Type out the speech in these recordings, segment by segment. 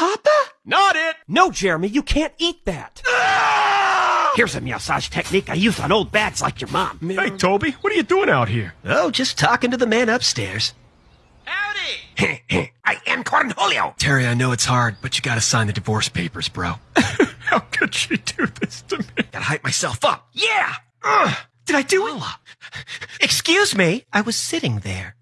Papa? Not it! No, Jeremy, you can't eat that. Ah! Here's a massage technique I use on old bags like your mom. Hey, Toby, what are you doing out here? Oh, just talking to the man upstairs. Howdy! I am Cornholio. Terry, I know it's hard, but you gotta sign the divorce papers, bro. How could she do this to me? gotta hype myself up. Yeah. Ugh. Did I do it? Excuse me, I was sitting there.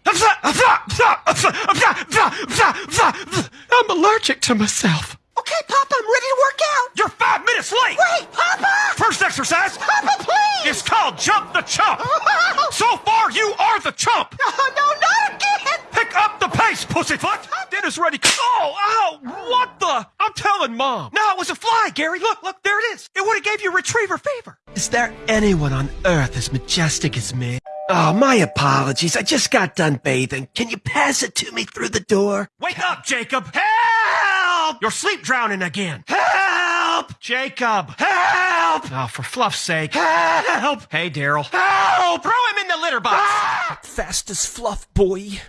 I'm allergic to myself. Okay, Papa, I'm ready to work out. You're five minutes late! Wait, Papa! First exercise Papa, please! It's called Jump the Chump! Oh. So far, you are the chump! No, no, not again! Pick up the pace, pussyfoot! Dinner's ready. Oh, ow! What the? I'm telling mom. No, it was a fly, Gary. Look, look, there it is. It would have gave you retriever fever. Is there anyone on earth as majestic as me? Oh, my apologies. I just got done bathing. Can you pass it to me through the door? Wake up, Jacob! Help! You're sleep drowning again. Help! Jacob! Help! Oh, for fluff's sake. Help! Hey, Daryl. Help! Throw him in the litter box! Ah! Fast as fluff, boy.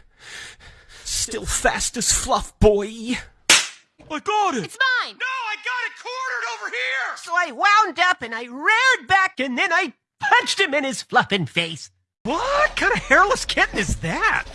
Still fast as fluff, boy. I got it! It's mine. No, I got it cornered over here! So I wound up and I reared back and then I punched him in his fluffing face. What kind of hairless kitten is that?